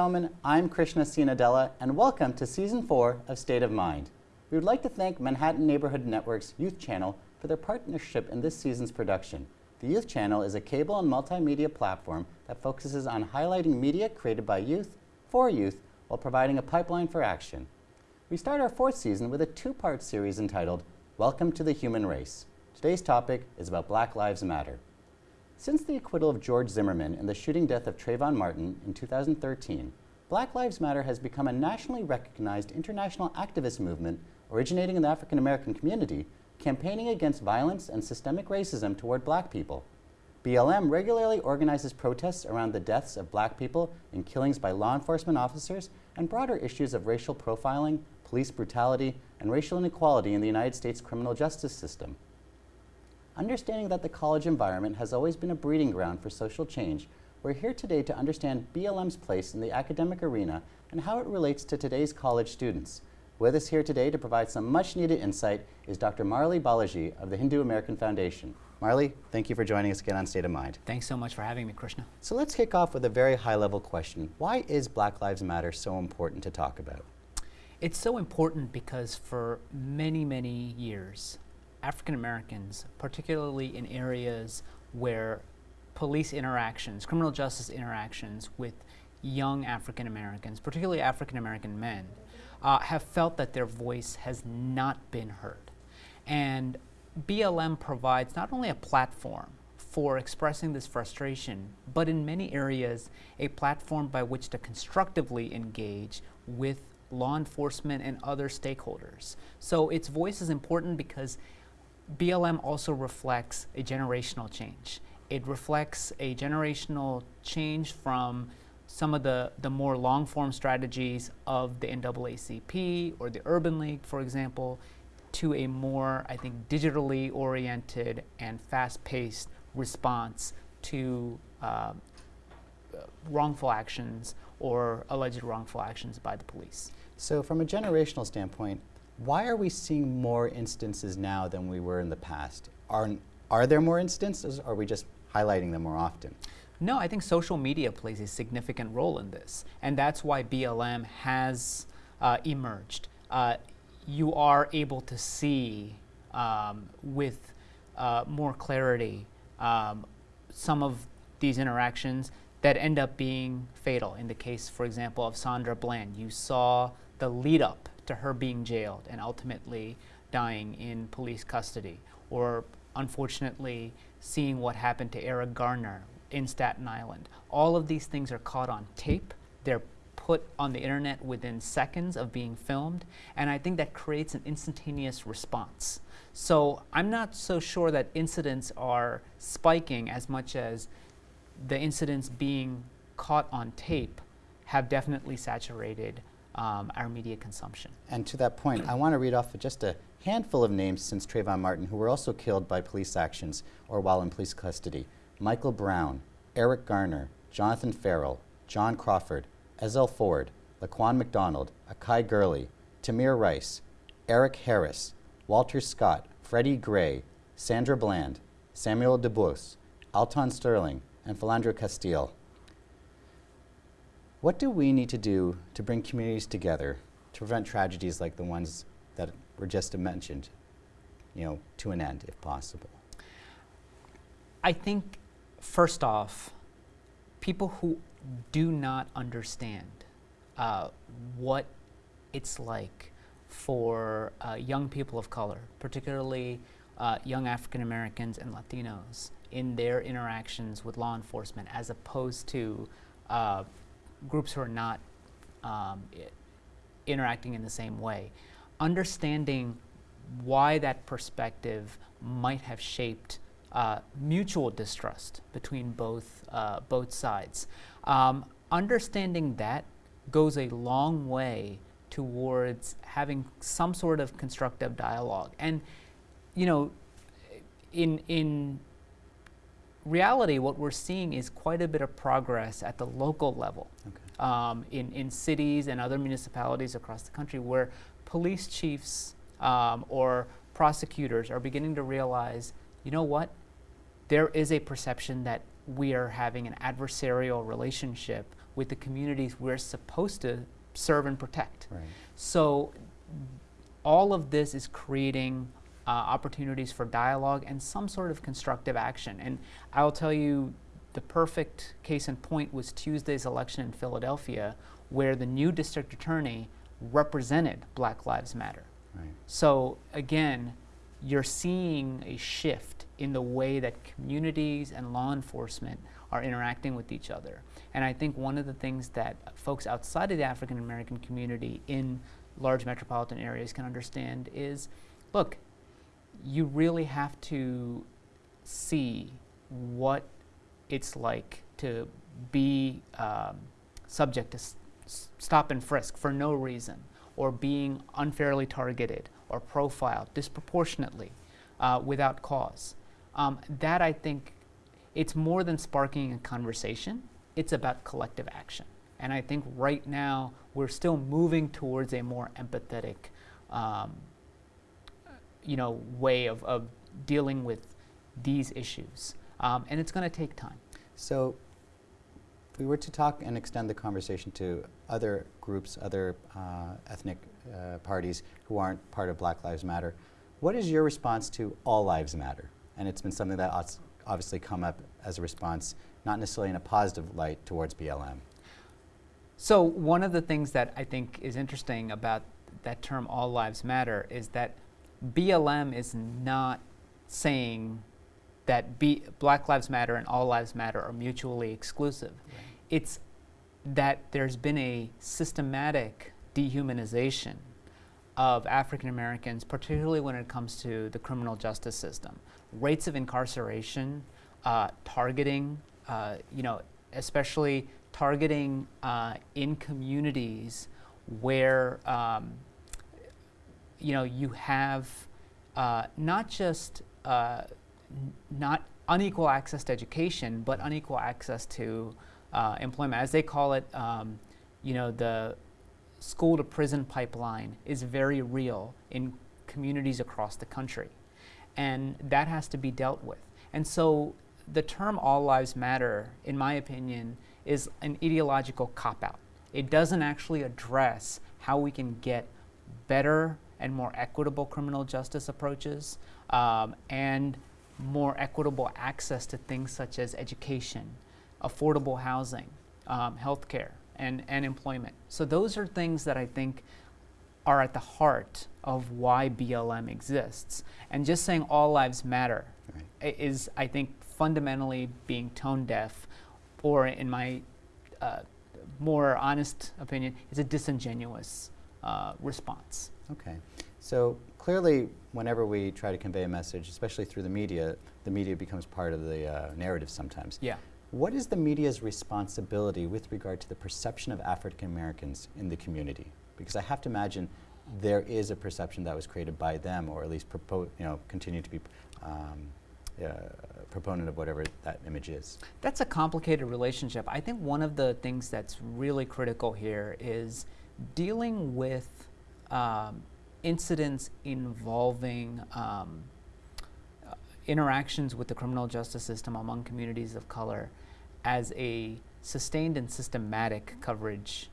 gentlemen, I'm Krishna Sinadella, and welcome to Season 4 of State of Mind. We would like to thank Manhattan Neighborhood Network's Youth Channel for their partnership in this season's production. The Youth Channel is a cable and multimedia platform that focuses on highlighting media created by youth, for youth, while providing a pipeline for action. We start our fourth season with a two-part series entitled Welcome to the Human Race. Today's topic is about Black Lives Matter. Since the acquittal of George Zimmerman and the shooting death of Trayvon Martin in 2013, Black Lives Matter has become a nationally recognized international activist movement originating in the African American community, campaigning against violence and systemic racism toward black people. BLM regularly organizes protests around the deaths of black people and killings by law enforcement officers and broader issues of racial profiling, police brutality, and racial inequality in the United States criminal justice system. Understanding that the college environment has always been a breeding ground for social change, we're here today to understand BLM's place in the academic arena and how it relates to today's college students. With us here today to provide some much needed insight is Dr. Murali Balaji of the Hindu American Foundation. Murali, thank you for joining us again on State of Mind. Thanks so much for having me, Krishna. So let's kick off with a very high level question. Why is Black Lives Matter so important to talk about? It's so important because for many, many years, African Americans, particularly in areas where police interactions, criminal justice interactions with young African Americans, particularly African American men, uh, have felt that their voice has not been heard. And BLM provides not only a platform for expressing this frustration, but in many areas, a platform by which to constructively engage with law enforcement and other stakeholders. So its voice is important because BLM also reflects a generational change. It reflects a generational change from some of the, the more long form strategies of the NAACP or the Urban League, for example, to a more, I think, digitally oriented and fast paced response to uh, wrongful actions or alleged wrongful actions by the police. So, from a generational standpoint, why are we seeing more instances now than we were in the past? Are, are there more instances, or are we just highlighting them more often? No, I think social media plays a significant role in this, and that's why BLM has uh, emerged. Uh, you are able to see um, with uh, more clarity um, some of these interactions that end up being fatal. In the case, for example, of Sandra Bland, you saw the lead up to her being jailed and ultimately dying in police custody, or unfortunately seeing what happened to Eric Garner in Staten Island. All of these things are caught on tape. They're put on the internet within seconds of being filmed, and I think that creates an instantaneous response. So I'm not so sure that incidents are spiking as much as the incidents being caught on tape have definitely saturated um, our media consumption. And to that point, I want to read off just a handful of names since Trayvon Martin who were also killed by police actions or while in police custody. Michael Brown, Eric Garner, Jonathan Ferrell, John Crawford, Ezell Ford, Laquan McDonald, Akai Gurley, Tamir Rice, Eric Harris, Walter Scott, Freddie Gray, Sandra Bland, Samuel DuBose, Alton Sterling, and Philando Castile. What do we need to do to bring communities together to prevent tragedies like the ones that were just mentioned, you know, to an end, if possible? I think, first off, people who do not understand uh, what it's like for uh, young people of color, particularly uh, young African Americans and Latinos, in their interactions with law enforcement, as opposed to uh, groups who are not um, interacting in the same way. Understanding why that perspective might have shaped uh, mutual distrust between both, uh, both sides. Um, understanding that goes a long way towards having some sort of constructive dialogue. And, you know, in, in reality, what we're seeing is quite a bit of progress at the local level okay. um, in, in cities and other municipalities across the country where police chiefs um, or prosecutors are beginning to realize, you know what, there is a perception that we are having an adversarial relationship with the communities we're supposed to serve and protect. Right. So all of this is creating uh, opportunities for dialogue and some sort of constructive action. And I'll tell you, the perfect case in point was Tuesday's election in Philadelphia, where the new district attorney represented Black Lives Matter. Right. So again, you're seeing a shift in the way that communities and law enforcement are interacting with each other. And I think one of the things that folks outside of the African American community in large metropolitan areas can understand is look, you really have to see what it's like to be um, subject to stop and frisk for no reason, or being unfairly targeted or profiled disproportionately uh, without cause. Um, that I think it's more than sparking a conversation, it's about collective action. And I think right now we're still moving towards a more empathetic um, you know, way of, of dealing with these issues. Um, and it's going to take time. So, if we were to talk and extend the conversation to other groups, other uh, ethnic uh, parties who aren't part of Black Lives Matter, what is your response to All Lives Matter? And it's been something that obviously come up as a response, not necessarily in a positive light towards BLM. So, one of the things that I think is interesting about that term All Lives Matter is that BLM is not saying that B, Black Lives Matter and All Lives Matter are mutually exclusive. It's that there's been a systematic dehumanization of African Americans, particularly when it comes to the criminal justice system. Rates of incarceration, uh, targeting, uh, you know, especially targeting uh, in communities where um, you know you have uh, not just uh, not unequal access to education, but unequal access to uh, employment, as they call it. Um, you know, the school to prison pipeline is very real in communities across the country, and that has to be dealt with. And so, the term "all lives matter," in my opinion, is an ideological cop out. It doesn't actually address how we can get better and more equitable criminal justice approaches um, and more equitable access to things such as education, affordable housing, um, healthcare, and, and employment. So, those are things that I think are at the heart of why BLM exists. And just saying all lives matter Right. is, I think, fundamentally being tone deaf, or in my uh, more honest opinion, is a disingenuous uh, response. Okay. So clearly, whenever we try to convey a message, especially through the media, the media becomes part of the uh, narrative sometimes. Yeah. What is the media's responsibility with regard to the perception of African Americans in the community? Because I have to imagine there is a perception that was created by them, or at least propo- you know, continue to be um, uh, proponent of whatever that image is. That's a complicated relationship. I think one of the things that's really critical here is dealing with um, incidents involving um, interactions with the criminal justice system among communities of color as a sustained and systematic coverage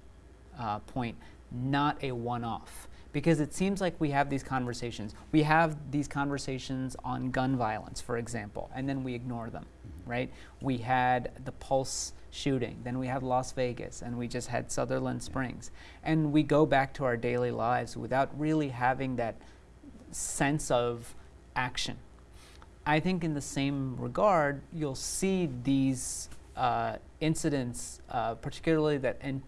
uh, point, not a one off. Because it seems like we have these conversations. We have these conversations on gun violence, for example, and then we ignore them, right? We had the Pulse shooting, then we had Las Vegas, and we just had Sutherland Springs. And we go back to our daily lives without really having that sense of action. I think, in the same regard, you'll see these uh, incidents, uh, particularly that in,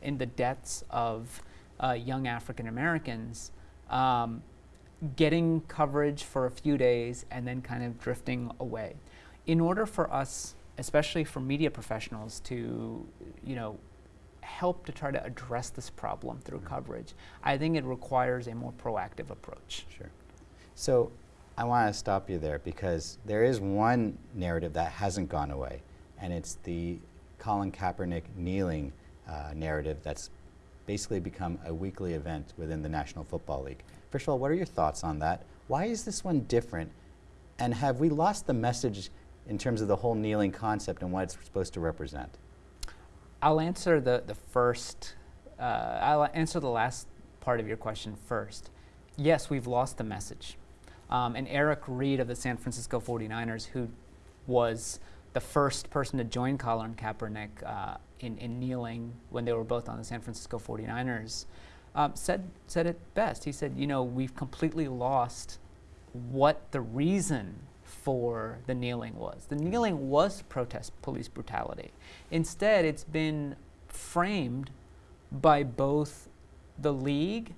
in the deaths of uh, young African Americans, um, getting coverage for a few days and then kind of drifting away. In order for us, especially for media professionals, to you know help to try to address this problem through Mhm. coverage, I think it requires a more proactive approach. Sure. So I want to stop you there because there is one narrative that hasn't gone away, and it's the Colin Kaepernick kneeling uh, narrative that's basically become a weekly event within the National Football League. First of all, what are your thoughts on that? Why is this one different? And have we lost the message in terms of the whole kneeling concept and what it's supposed to represent? I'll answer the, the first, uh, I'll answer the last part of your question first. Yes, we've lost the message. Um, and Eric Reid of the San Francisco 49ers, who was the first person to join Colin Kaepernick uh, in, in kneeling when they were both on the San Francisco 49ers, um, said, said it best. He said, you know, we've completely lost what the reason for the kneeling was. The kneeling was protest police brutality. Instead, it's been framed by both the league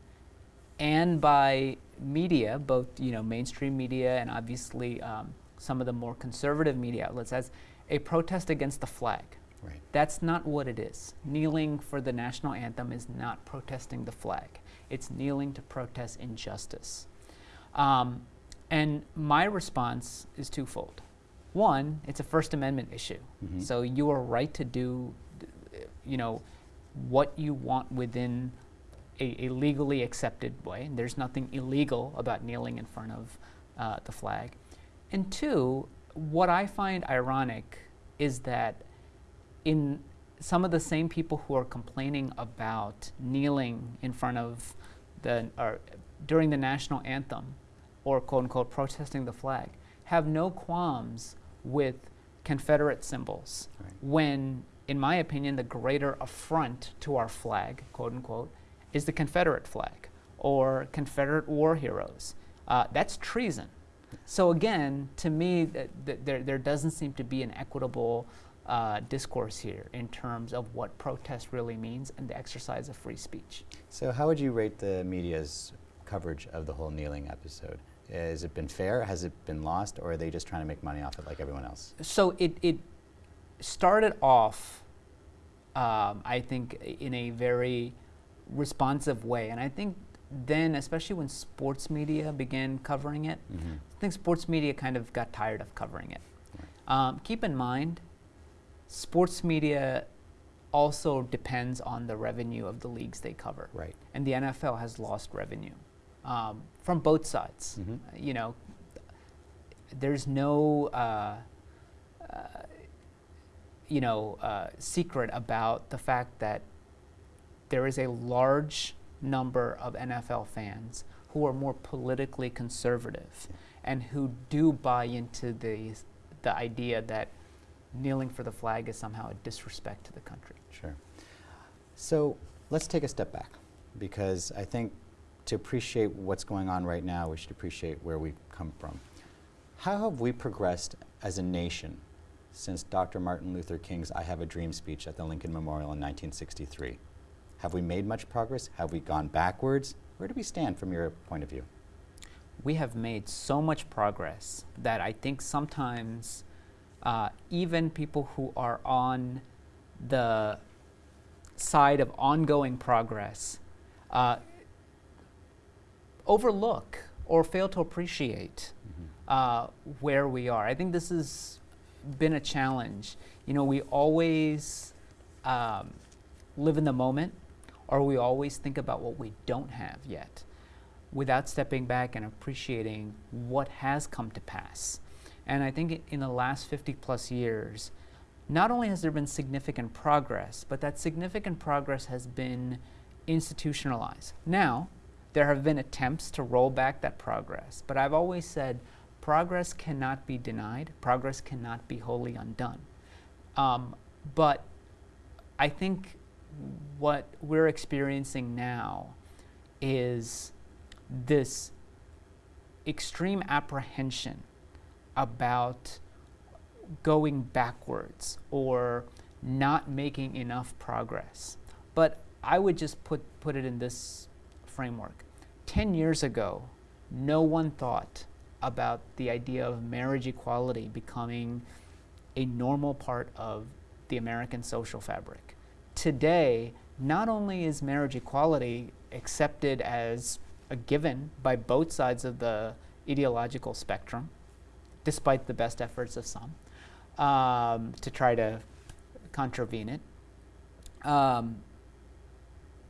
and by media, both you know mainstream media and obviously um, some of the more conservative media outlets, as a protest against the flag. Right. That's not what it is. Kneeling for the national anthem is not protesting the flag. It's kneeling to protest injustice. Um, and my response is twofold. One, it's a First Amendment issue. Mhm. So you are right to do, you know, what you want within a, a legally accepted way. And there's nothing illegal about kneeling in front of uh, the flag. And two, what I find ironic is that in some of the same people who are complaining about kneeling in front of the or during the national anthem or quote unquote protesting the flag have no qualms with Confederate symbols Right. when, in my opinion, the greater affront to our flag, quote unquote, is the Confederate flag or Confederate war heroes. Uh, that's treason. So again, to me, th- th- there, there doesn't seem to be an equitable uh, discourse here in terms of what protest really means and the exercise of free speech. So, how would you rate the media's coverage of the whole kneeling episode? Has it been fair? Has it been lost? Or are they just trying to make money off it like everyone else? So it, it started off, um, I think, in a very responsive way. And I think then, especially when sports media began covering it, Mm-hmm. I think sports media kind of got tired of covering it. Um, keep in mind, sports media also depends on the revenue of the leagues they cover. Right. And the NFL has lost revenue um, from both sides. Mhm. Uh, You know, there's no, uh, uh, you know, uh, secret about the fact that there is a large number of NFL fans who are more politically conservative and who do buy into the, the idea that kneeling for the flag is somehow a disrespect to the country. Sure. So let's take a step back because I think to appreciate what's going on right now, we should appreciate where we've come from. How have we progressed as a nation since Dr. Martin Luther King's I Have a Dream speech at the Lincoln Memorial in 1963? Have we made much progress? Have we gone backwards? Where do we stand from your point of view? we have made so much progress that I think sometimes uh, even people who are on the side of ongoing progress uh, overlook or fail to appreciate uh, where we are. I think this has been a challenge. You know, we always um, live in the moment, or we always think about what we don't have yet without stepping back and appreciating what has come to pass. And I think in the last 50 plus years, not only has there been significant progress, but that significant progress has been institutionalized. Now, there have been attempts to roll back that progress, but I've always said progress cannot be denied, progress cannot be wholly undone. Um, but I think what we're experiencing now is this extreme apprehension about going backwards or not making enough progress. But I would just put, put it in this framework. 10 years ago, no one thought about the idea of marriage equality becoming a normal part of the American social fabric. Today, not only is marriage equality accepted as a given by both sides of the ideological spectrum, despite the best efforts of some, um, to try to contravene it. Um,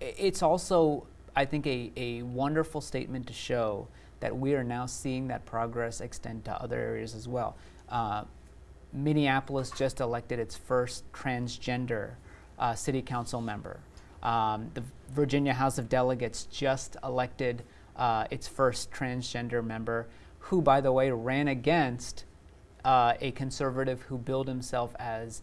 it's also, I think, a, a wonderful statement to show that we are now seeing that progress extend to other areas as well. Uh, Minneapolis just elected its first transgender uh, city council member. Um, the Virginia House of Delegates just elected uh, its first transgender member, who, by the way, ran against uh, a conservative who billed himself as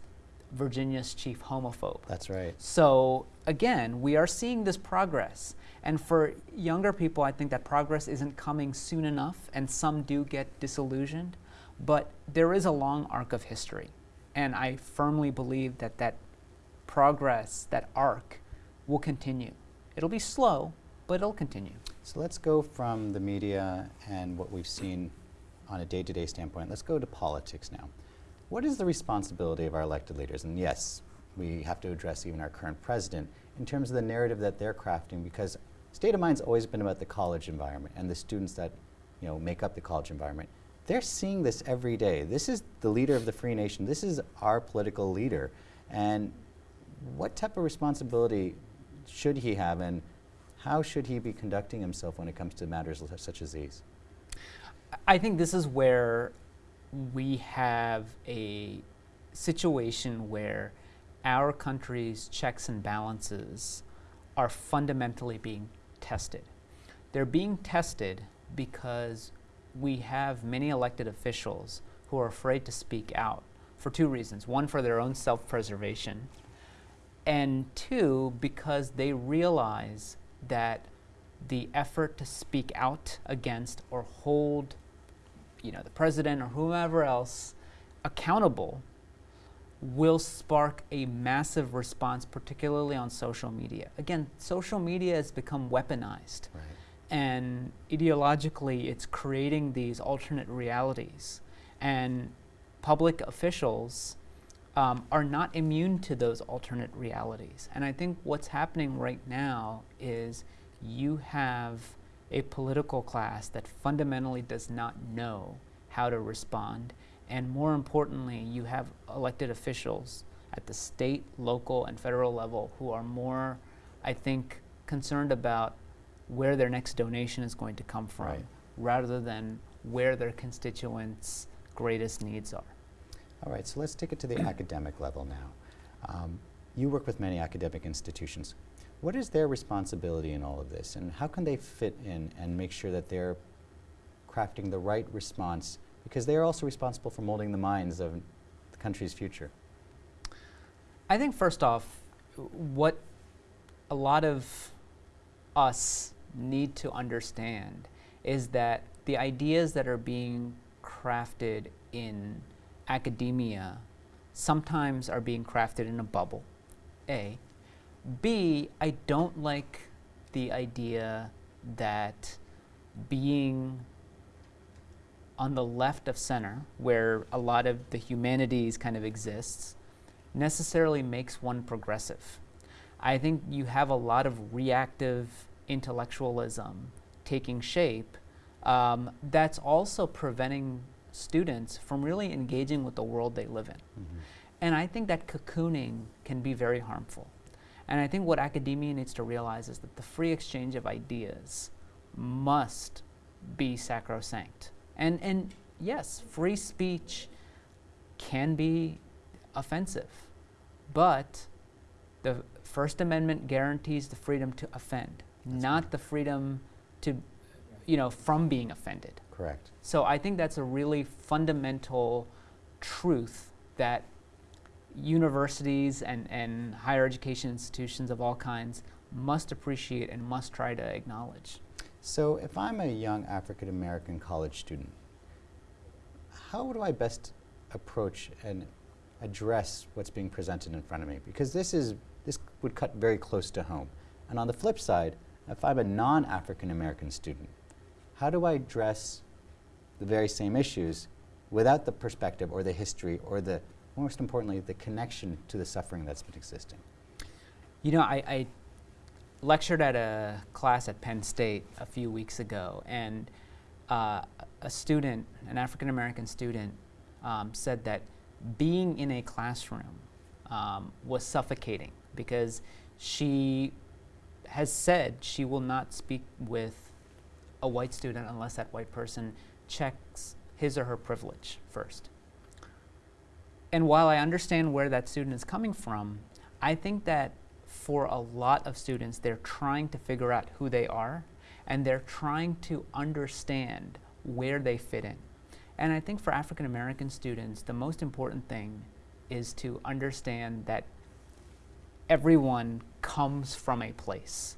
Virginia's chief homophobe. That's right. So again, we are seeing this progress. And for younger people, I think that progress isn't coming soon enough, and some do get disillusioned. But there is a long arc of history. And I firmly believe that that progress, that arc, will continue. It'll be slow, but it'll continue. So let's go from the media and what we've seen on a day to day standpoint. Let's go to politics now. What is the responsibility of our elected leaders? And yes, we have to address even our current president in terms of the narrative that they're crafting because State of Mind's always been about the college environment and the students that you know, make up the college environment. They're seeing this every day. This is the leader of the free nation. This is our political leader. And what type of responsibility should he have and how should he be conducting himself when it comes to matters such as these? I think this is where we have a situation where our country's checks and balances are fundamentally being tested. They're being tested because we have many elected officials who are afraid to speak out for two reasons. One, for their own self preservation, and two, because they realize that the effort to speak out against or hold you know, the president or whomever else accountable will spark a massive response, particularly on social media. Again, social media has become weaponized. Right. And ideologically, it's creating these alternate realities. And public officials um, are not immune to those alternate realities. And I think what's happening right now is you have a political class that fundamentally does not know how to respond. And more importantly, you have elected officials at the state, local, and federal level who are more, I think, concerned about where their next donation is going to come from right. rather than where their constituents' greatest needs are. All right, so let's take it to the academic level now. Um, you work with many academic institutions. What is their responsibility in all of this, and how can they fit in and make sure that they're crafting the right response, because they are also responsible for molding the minds of the country's future? I think first off, what a lot of us need to understand is that the ideas that are being crafted in academia sometimes are being crafted in a bubble, A. B, I don't like the idea that being on the left of center, where a lot of the humanities kind of exists, necessarily makes one progressive. I think you have a lot of reactive intellectualism taking shape um, that's also preventing students from really engaging with the world they live in. Mm-hmm. And I think that cocooning can be very harmful. And I think what academia needs to realize is that the free exchange of ideas must be sacrosanct. And, and yes, free speech can be offensive, but the First Amendment guarantees the freedom to offend, That's not right. the freedom to, you know, from being offended. Correct. So I think that's a really fundamental truth that universities and, and higher education institutions of all kinds must appreciate and must try to acknowledge. So if I'm a young African American college student, how do I best approach and address what's being presented in front of me? Because this is this would cut very close to home. And on the flip side, if I'm a non-African American student, how do I address the very same issues without the perspective or the history or the most importantly the connection to the suffering that's been existing? You know, I, I lectured at a class at Penn State a few weeks ago, and uh, a student, an African American student, um, said that being in a classroom um, was suffocating because she has said she will not speak with a white student unless that white person checks his or her privilege first. and while I understand where that student is coming from, I think that for a lot of students, they're trying to figure out who they are and they're trying to understand where they fit in. And I think for African American students, the most important thing is to understand that everyone comes from a place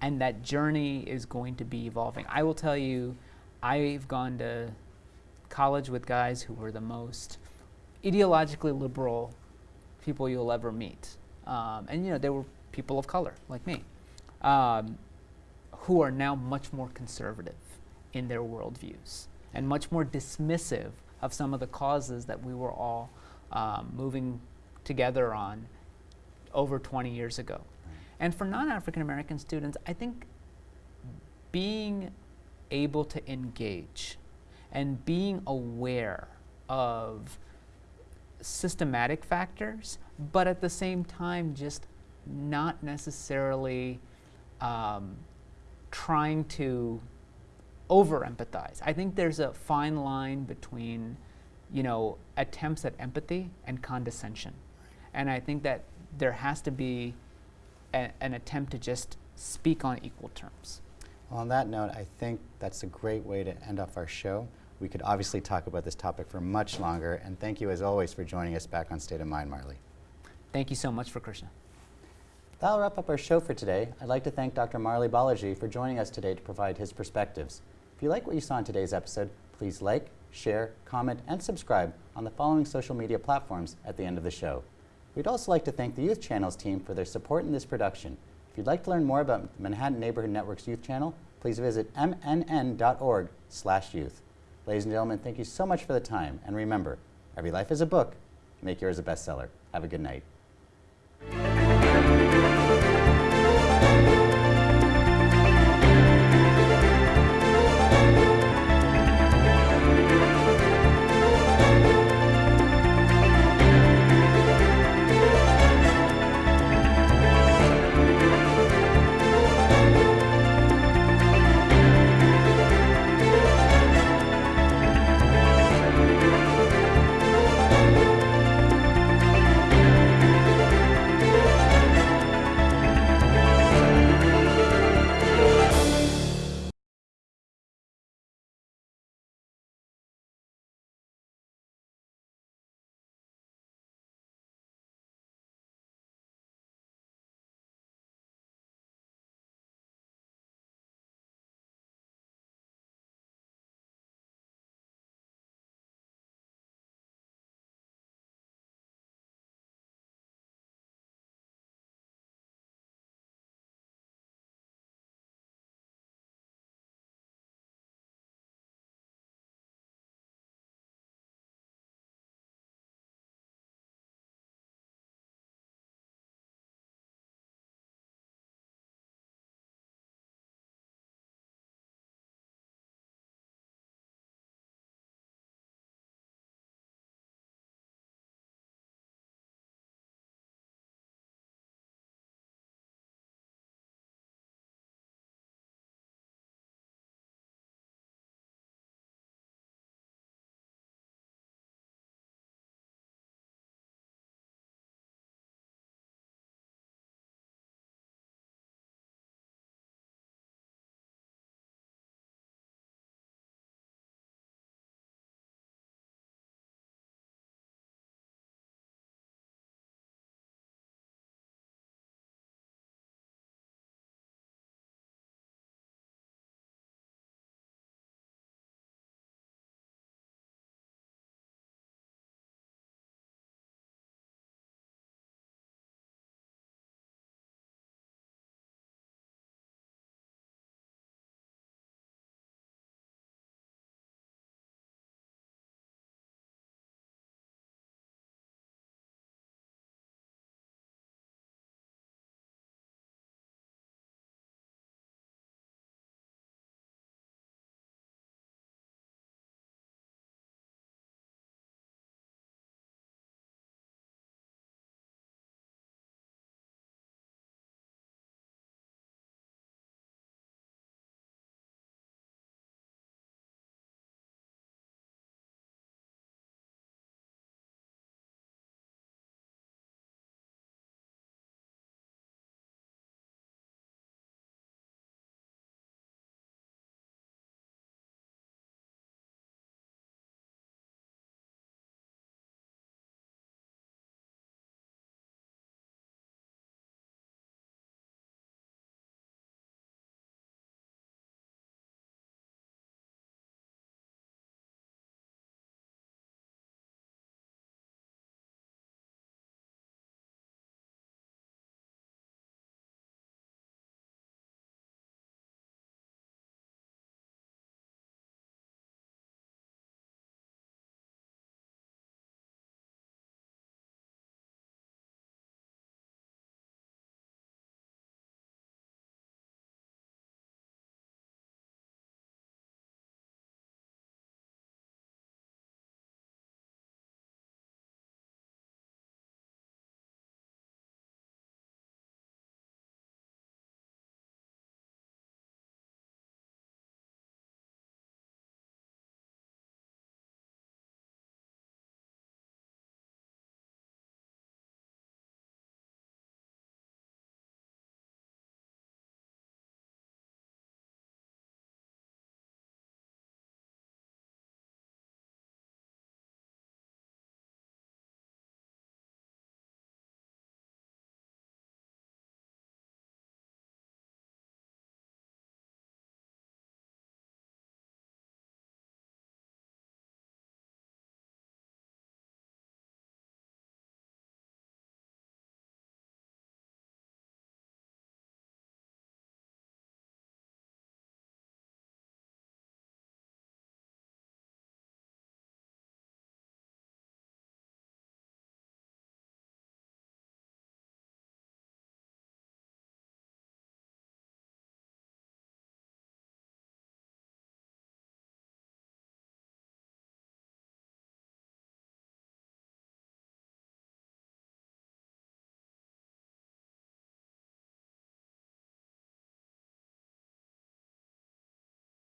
and that journey is going to be evolving. I will tell you, I've gone to college with guys who were the most ideologically liberal people you'll ever meet. Um, and you know, they were people of color like me, um, who are now much more conservative in their worldviews and much more dismissive of some of the causes that we were all um, moving together on over 20 years ago. And for non African American students, I think being able to engage and being aware of systematic factors, but at the same time, just not necessarily um, trying to over empathize. I think there's a fine line between, you know, attempts at empathy and condescension. And I think that there has to be a, an attempt to just speak on equal terms. Well, on that note, I think that's a great way to end off our show. We could obviously talk about this topic for much longer, and thank you as always for joining us back on State of Mind, Murali. Thank you so much for Krishna. That'll wrap up our show for today. I'd like to thank Dr. Murali Balaji for joining us today to provide his perspectives. If you like what you saw in today's episode, please like, share, comment, and subscribe on the following social media platforms at the end of the show. We'd also like to thank the Youth Channels team for their support in this production. If you'd like to learn more about the Manhattan Neighborhood Network's Youth Channel, please visit mnn.org youth. Ladies and gentlemen, thank you so much for the time. And remember, every life is a book. Make yours a bestseller. Have a good night. Thank you.